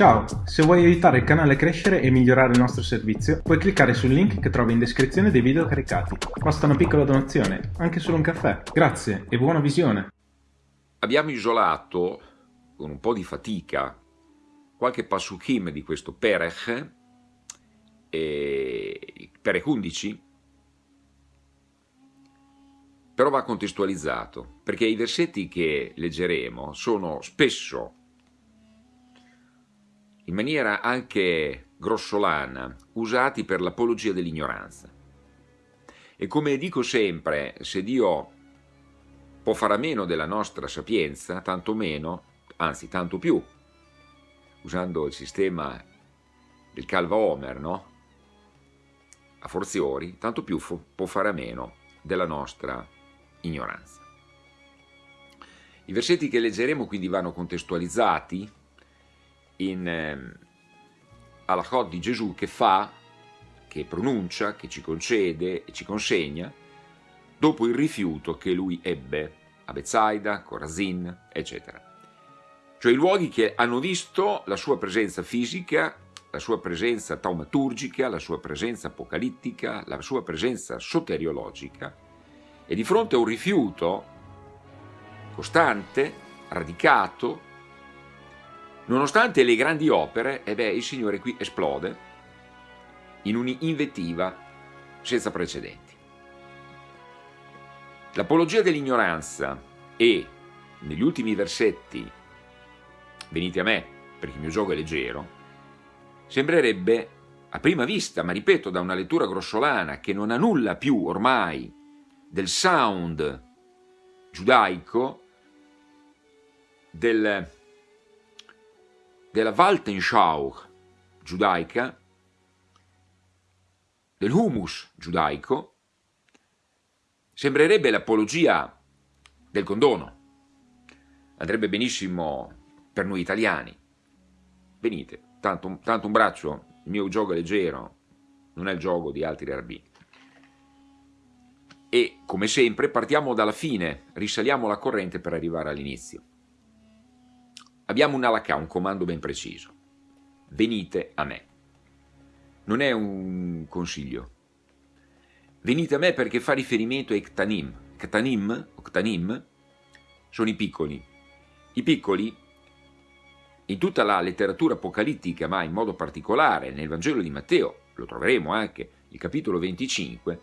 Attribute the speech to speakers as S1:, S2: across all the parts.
S1: Ciao, se vuoi aiutare il canale a crescere e migliorare il nostro servizio, puoi cliccare sul link che trovi in descrizione dei video caricati. Basta una piccola donazione, anche solo un caffè. Grazie e buona visione!
S2: Abbiamo isolato, con un po' di fatica, qualche pasukim di questo Perech, e Perech 11, però va contestualizzato, perché i versetti che leggeremo sono spesso in maniera anche grossolana, usati per l'apologia dell'ignoranza. E come dico sempre, se Dio può fare a meno della nostra sapienza, tanto meno, anzi tanto più, usando il sistema del Calva Homer, no? A forziori, tanto più può fare a meno della nostra ignoranza. I versetti che leggeremo quindi vanno contestualizzati in eh, Alachot di Gesù che fa, che pronuncia, che ci concede e ci consegna dopo il rifiuto che lui ebbe a Bezzaida, Corazin, eccetera. Cioè i luoghi che hanno visto la sua presenza fisica, la sua presenza taumaturgica, la sua presenza apocalittica, la sua presenza soteriologica e di fronte a un rifiuto costante, radicato, Nonostante le grandi opere, eh beh, il Signore qui esplode in un'invettiva senza precedenti. L'apologia dell'ignoranza e, negli ultimi versetti, venite a me, perché il mio gioco è leggero, sembrerebbe a prima vista, ma ripeto, da una lettura grossolana che non ha nulla più ormai del sound giudaico, del della Waltenschau giudaica, del humus giudaico, sembrerebbe l'apologia del condono. Andrebbe benissimo per noi italiani. Venite, tanto, tanto un braccio, il mio gioco è leggero, non è il gioco di altri rabbini. E, come sempre, partiamo dalla fine, risaliamo la corrente per arrivare all'inizio. Abbiamo un alakà, un comando ben preciso. Venite a me. Non è un consiglio. Venite a me perché fa riferimento a Ktanim. Ktanim, Ktanim, sono i piccoli. I piccoli, in tutta la letteratura apocalittica, ma in modo particolare nel Vangelo di Matteo, lo troveremo anche il capitolo 25,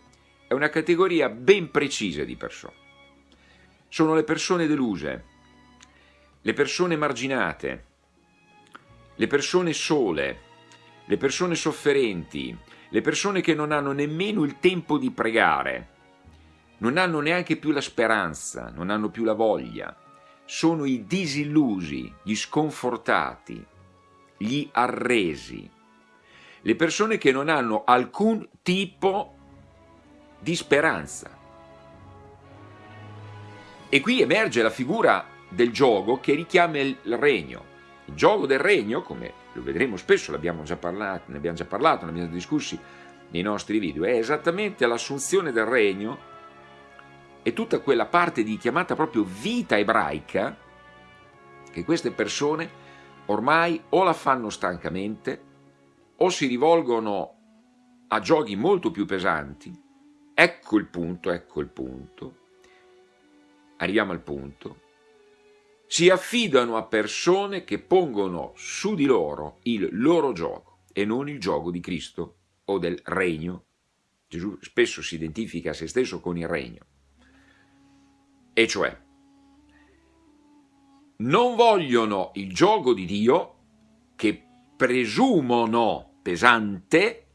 S2: è una categoria ben precisa di persone. Sono le persone deluse, le persone marginate, le persone sole, le persone sofferenti, le persone che non hanno nemmeno il tempo di pregare, non hanno neanche più la speranza, non hanno più la voglia, sono i disillusi, gli sconfortati, gli arresi, le persone che non hanno alcun tipo di speranza. E qui emerge la figura del gioco che richiama il regno. Il gioco del regno, come lo vedremo spesso, l'abbiamo già parlato, ne abbiamo già parlato, ne abbiamo discussi nei nostri video, è esattamente l'assunzione del regno e tutta quella parte di chiamata proprio vita ebraica che queste persone ormai o la fanno stancamente o si rivolgono a giochi molto più pesanti. Ecco il punto, ecco il punto. Arriviamo al punto si affidano a persone che pongono su di loro il loro gioco e non il gioco di Cristo o del regno. Gesù spesso si identifica a se stesso con il regno. E cioè, non vogliono il gioco di Dio che presumono pesante,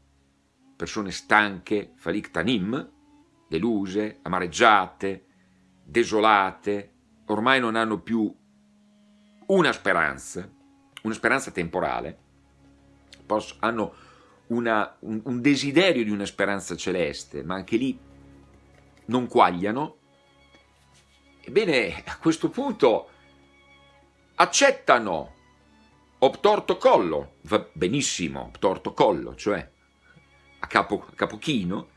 S2: persone stanche, falictanim, deluse, amareggiate, desolate, ormai non hanno più una speranza, una speranza temporale, posso, hanno una, un, un desiderio di una speranza celeste, ma anche lì non quagliano, ebbene a questo punto accettano obtorto collo, va benissimo, obtorto collo, cioè a capo, a capo chino,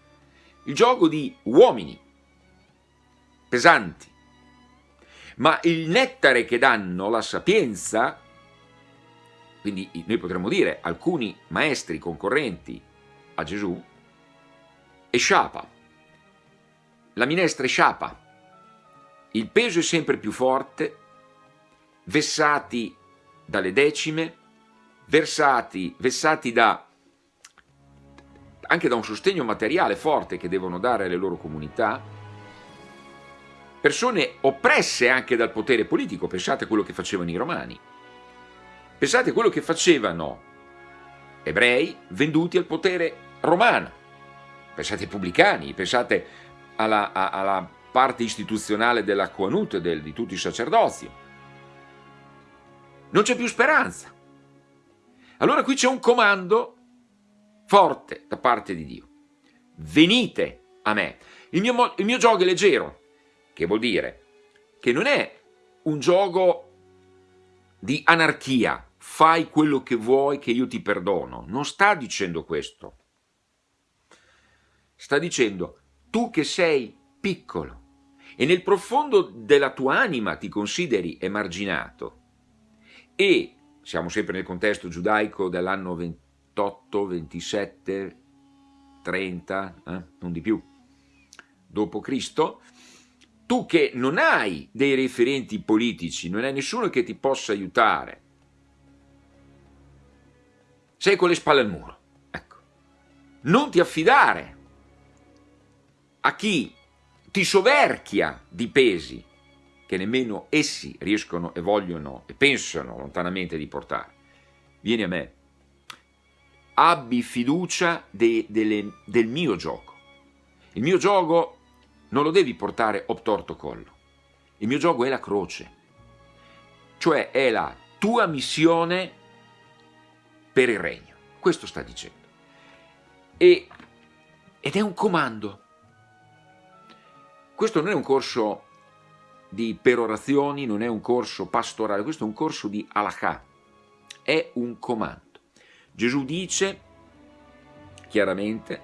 S2: il gioco di uomini pesanti, ma il nettare che danno, la sapienza, quindi noi potremmo dire alcuni maestri concorrenti a Gesù, è sciapa, la minestra è sciapa, il peso è sempre più forte, vessati dalle decime, versati, vessati da, anche da un sostegno materiale forte che devono dare alle loro comunità, persone oppresse anche dal potere politico, pensate a quello che facevano i romani, pensate a quello che facevano ebrei venduti al potere romano, pensate ai pubblicani, pensate alla, alla parte istituzionale della Coanut, del, di tutti i sacerdozi. Non c'è più speranza. Allora qui c'è un comando forte da parte di Dio. Venite a me. Il mio, il mio gioco è leggero, che vuol dire che non è un gioco di anarchia, fai quello che vuoi che io ti perdono. Non sta dicendo questo. Sta dicendo, tu che sei piccolo e nel profondo della tua anima ti consideri emarginato e, siamo sempre nel contesto giudaico dell'anno 28, 27, 30, eh, non di più, dopo Cristo, tu che non hai dei referenti politici, non hai nessuno che ti possa aiutare, sei con le spalle al muro, ecco. Non ti affidare a chi ti soverchia di pesi che nemmeno essi riescono e vogliono e pensano lontanamente di portare. Vieni a me, abbi fiducia de, de, del mio gioco. Il mio gioco non lo devi portare obtorto collo. Il mio gioco è la croce, cioè è la tua missione per il regno. Questo sta dicendo. E, ed è un comando. Questo non è un corso di perorazioni, non è un corso pastorale, questo è un corso di halakha, è un comando. Gesù dice chiaramente,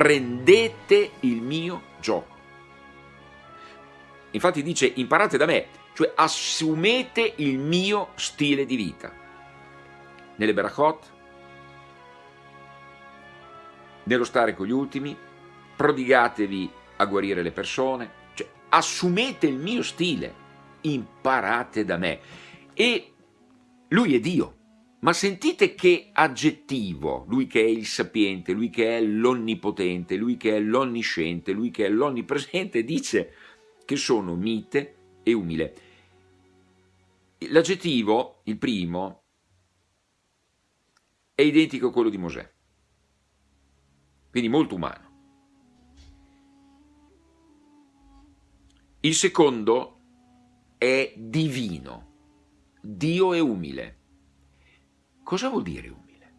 S2: prendete il mio gioco. Infatti dice imparate da me, cioè assumete il mio stile di vita. Nelle Berachot, nello stare con gli ultimi, prodigatevi a guarire le persone, cioè assumete il mio stile, imparate da me. E lui è Dio, ma sentite che aggettivo, lui che è il sapiente, lui che è l'onnipotente, lui che è l'onnisciente, lui che è l'onnipresente, dice che sono mite e umile. L'aggettivo, il primo, è identico a quello di Mosè, quindi molto umano. Il secondo è divino, Dio è umile. Cosa vuol dire umile?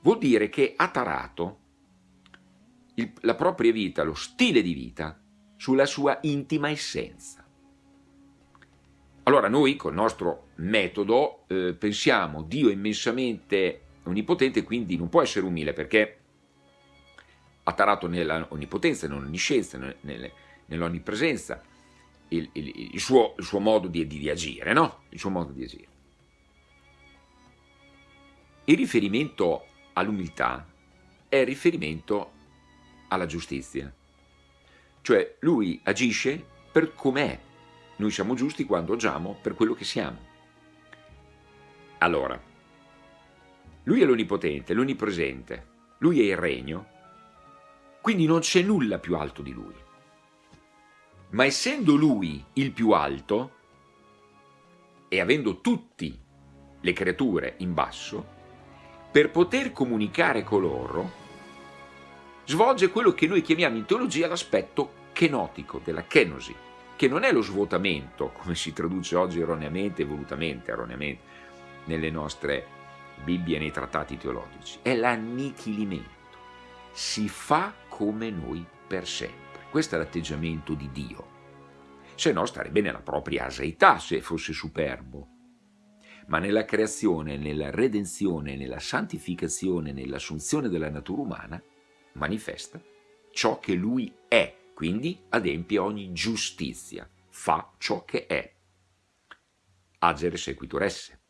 S2: Vuol dire che ha tarato il, la propria vita, lo stile di vita, sulla sua intima essenza. Allora noi col nostro metodo eh, pensiamo Dio è immensamente onnipotente, quindi non può essere umile perché ha tarato nella onnipotenza, nell'onniscienza, nell'onnipresenza il, il, il, il, suo, modo di, di, di agire, no? Il suo modo di agire. Il riferimento all'umiltà è riferimento alla giustizia. Cioè lui agisce per com'è. Noi siamo giusti quando agiamo per quello che siamo. Allora, lui è l'onnipotente, l'onnipresente, lui è il regno, quindi non c'è nulla più alto di lui. Ma essendo lui il più alto e avendo tutte le creature in basso, per poter comunicare con loro, svolge quello che noi chiamiamo in teologia l'aspetto kenotico, della kenosi, che non è lo svuotamento, come si traduce oggi erroneamente e volutamente erroneamente nelle nostre Bibbie e nei trattati teologici, è l'annichilimento. Si fa come noi per sempre. Questo è l'atteggiamento di Dio. Se no starebbe nella propria aseità se fosse superbo ma nella creazione, nella redenzione, nella santificazione, nell'assunzione della natura umana, manifesta ciò che lui è, quindi adempie ogni giustizia, fa ciò che è. Agere sequitur esse.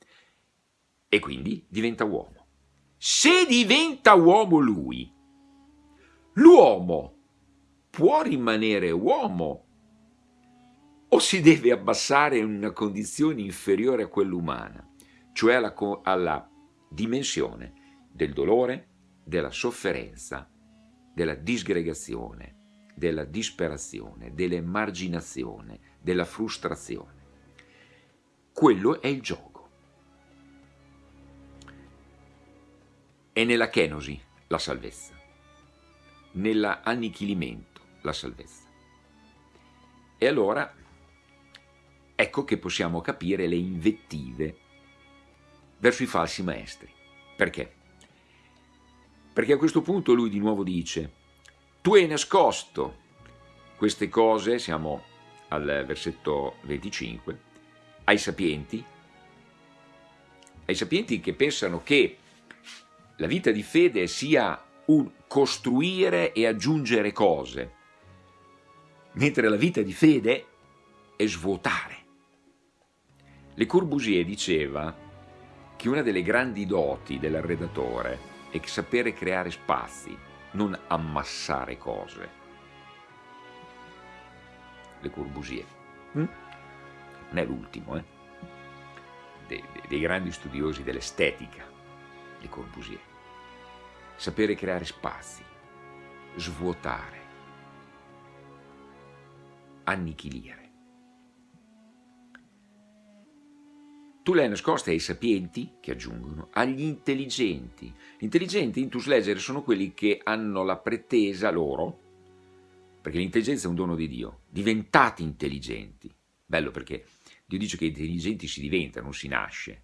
S2: e quindi diventa uomo. Se diventa uomo lui, l'uomo può rimanere uomo o si deve abbassare in una condizione inferiore a quella umana, cioè alla, alla dimensione del dolore, della sofferenza, della disgregazione, della disperazione, dell'emarginazione, della frustrazione. Quello è il gioco. È nella kenosi la salvezza, nell'annichilimento la salvezza. E allora ecco che possiamo capire le invettive verso i falsi maestri. Perché? Perché a questo punto lui di nuovo dice tu hai nascosto queste cose, siamo al versetto 25, ai sapienti, ai sapienti che pensano che la vita di fede sia un costruire e aggiungere cose, mentre la vita di fede è svuotare. Le Corbusier diceva che una delle grandi doti dell'arredatore è sapere creare spazi, non ammassare cose. Le Corbusier. Mm? Non è l'ultimo, eh? dei, dei grandi studiosi dell'estetica, Le Corbusier. Sapere creare spazi, svuotare, annichilire. Tu le hai nascoste ai sapienti, che aggiungono, agli intelligenti. Gli intelligenti, intus legere, sono quelli che hanno la pretesa loro, perché l'intelligenza è un dono di Dio, diventati intelligenti. Bello perché Dio dice che intelligenti si diventa, non si nasce,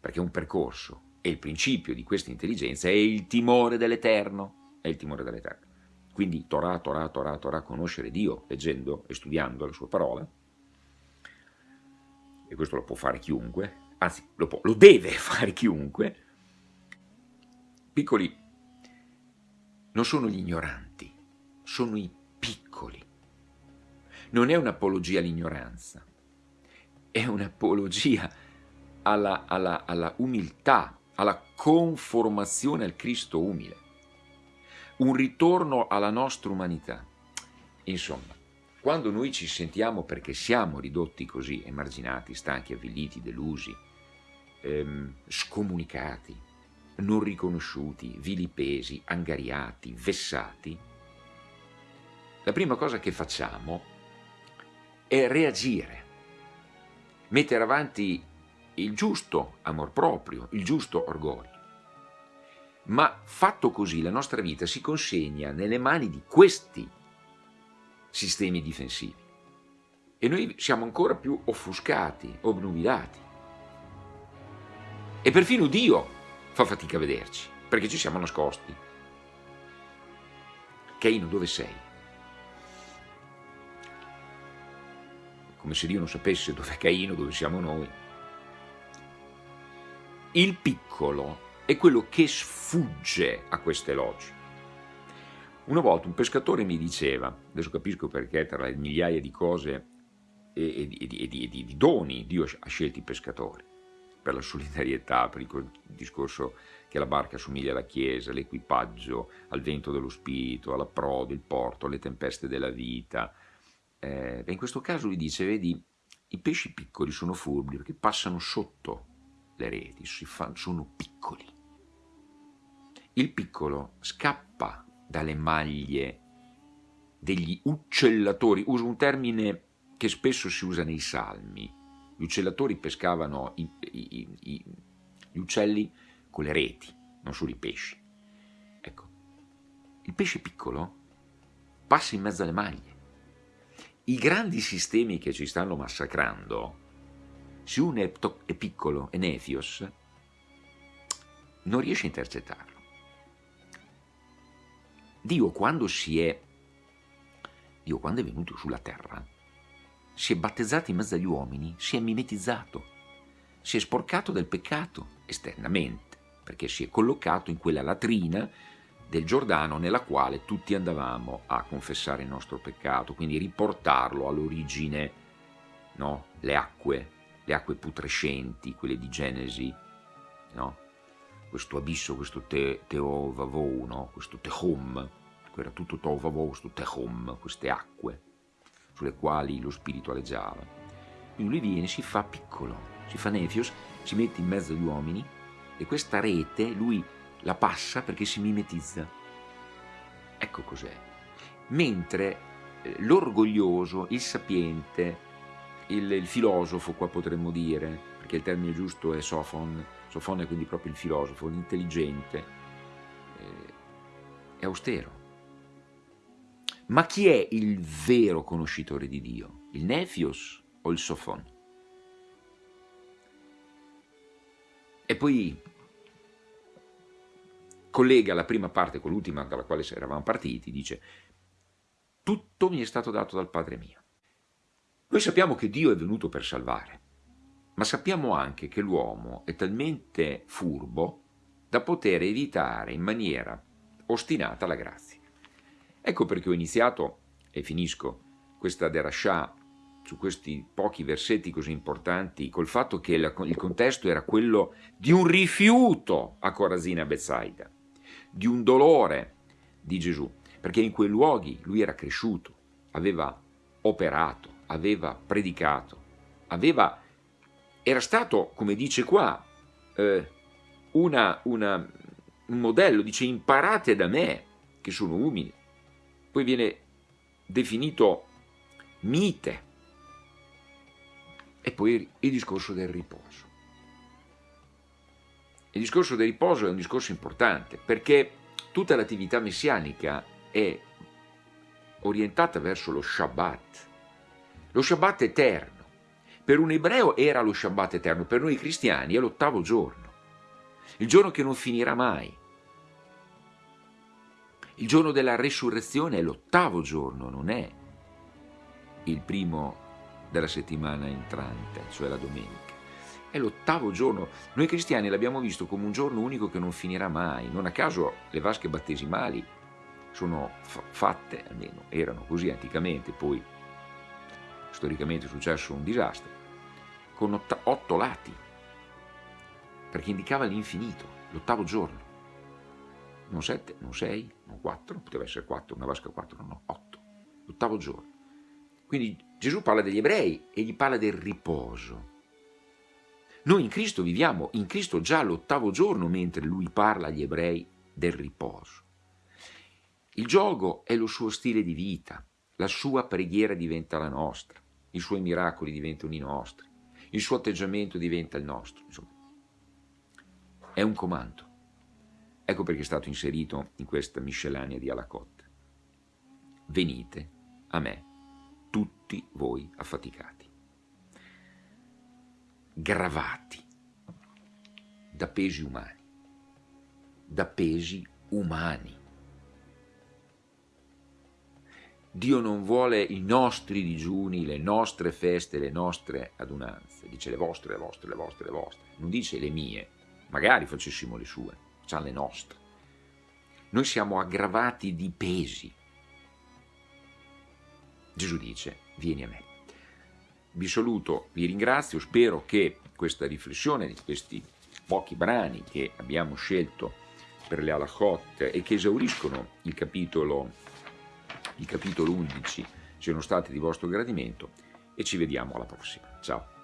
S2: perché è un percorso. E il principio di questa intelligenza è il timore dell'Eterno, è il timore dell'Eterno. Quindi Torah, Torah, Torah, Torah, conoscere Dio, leggendo e studiando la sua parola, e questo lo può fare chiunque, anzi lo, può, lo deve fare chiunque, piccoli non sono gli ignoranti, sono i piccoli. Non è un'apologia all'ignoranza, è un'apologia alla, alla, alla umiltà, alla conformazione al Cristo umile, un ritorno alla nostra umanità. Insomma, quando noi ci sentiamo perché siamo ridotti così, emarginati, stanchi, avviliti, delusi, ehm, scomunicati, non riconosciuti, vilipesi, angariati, vessati, la prima cosa che facciamo è reagire, mettere avanti il giusto amor proprio, il giusto orgoglio. Ma fatto così la nostra vita si consegna nelle mani di questi sistemi difensivi. E noi siamo ancora più offuscati, obnubilati. E perfino Dio fa fatica a vederci, perché ci siamo nascosti. Caino, dove sei? Come se Dio non sapesse dove è Caino, dove siamo noi. Il piccolo è quello che sfugge a queste logiche. Una volta un pescatore mi diceva, adesso capisco perché tra le migliaia di cose e, e, e, e di, di, doni Dio ha scelto i pescatori, per la solidarietà, per il discorso che la barca assomiglia alla chiesa, l'equipaggio, al vento dello spirito, alla prode, il porto, alle tempeste della vita. Eh, in questo caso lui dice, vedi, i pesci piccoli sono furbi perché passano sotto le reti, sono piccoli. Il piccolo scappa dalle maglie degli uccellatori, uso un termine che spesso si usa nei salmi, gli uccellatori pescavano i, i, i, gli uccelli con le reti, non solo i pesci. Ecco, il pesce piccolo passa in mezzo alle maglie. I grandi sistemi che ci stanno massacrando, se uno è, piccolo, è nefios, non riesce a intercettarlo. Dio quando si è, Dio quando è venuto sulla terra, si è battezzato in mezzo agli uomini, si è mimetizzato, si è sporcato del peccato esternamente, perché si è collocato in quella latrina del Giordano nella quale tutti andavamo a confessare il nostro peccato, quindi riportarlo all'origine, no? le acque, le acque putrescenti, quelle di Genesi no? Questo abisso, questo te, teovavou, no? questo tehom, era tutto tovavou, questo tehom, queste acque sulle quali lo spirito aleggiava. Quindi lui viene, si fa piccolo, si fa nefios, si mette in mezzo agli uomini e questa rete lui la passa perché si mimetizza. Ecco cos'è. Mentre eh, l'orgoglioso, il sapiente, il, il, filosofo, qua potremmo dire, perché il termine giusto è sofon, sofon è quindi proprio il filosofo, l'intelligente, eh, è austero. Ma chi è il vero conoscitore di Dio? Il nefios o il sofon? E poi collega la prima parte con l'ultima dalla quale eravamo partiti, dice tutto mi è stato dato dal Padre mio. Noi sappiamo che Dio è venuto per salvare, ma sappiamo anche che l'uomo è talmente furbo da poter evitare in maniera ostinata la grazia. Ecco perché ho iniziato, e finisco, questa derascià su questi pochi versetti così importanti, col fatto che il contesto era quello di un rifiuto a Corazina Bezzaida, di un dolore di Gesù, perché in quei luoghi lui era cresciuto, aveva operato, aveva predicato, aveva, era stato, come dice qua, eh, una, una, un modello, dice imparate da me, che sono umili. Poi viene definito mite. E poi il discorso del riposo. Il discorso del riposo è un discorso importante perché tutta l'attività messianica è orientata verso lo Shabbat, lo Shabbat eterno. Per un ebreo era lo Shabbat eterno, per noi cristiani è l'ottavo giorno, il giorno che non finirà mai. Il giorno della resurrezione è l'ottavo giorno, non è il primo della settimana entrante, cioè la domenica. È l'ottavo giorno. Noi cristiani l'abbiamo visto come un giorno unico che non finirà mai. Non a caso le vasche battesimali sono fatte, almeno erano così anticamente, poi storicamente è successo un disastro, con otto lati, perché indicava l'infinito, l'ottavo giorno. Non sette, non sei, non quattro, poteva essere quattro, una vasca quattro, no, otto, l'ottavo giorno. Quindi Gesù parla degli ebrei e gli parla del riposo. Noi in Cristo viviamo in Cristo già l'ottavo giorno mentre lui parla agli ebrei del riposo. Il gioco è lo suo stile di vita, la sua preghiera diventa la nostra, i suoi miracoli diventano i nostri, il suo atteggiamento diventa il nostro. Insomma, è un comando. Ecco perché è stato inserito in questa miscellanea di Alacotta. Venite a me, tutti voi affaticati, gravati da pesi umani, da pesi umani Dio non vuole i nostri digiuni, le nostre feste, le nostre adunanze. Dice le vostre, le vostre, le vostre, le vostre. Non dice le mie. Magari facessimo le sue, facciamo le nostre. Noi siamo aggravati di pesi. Gesù dice, vieni a me. Vi saluto, vi ringrazio, spero che questa riflessione di questi pochi brani che abbiamo scelto per le Alachot e che esauriscono il capitolo il capitolo 11 siano stati di vostro gradimento e ci vediamo alla prossima. Ciao!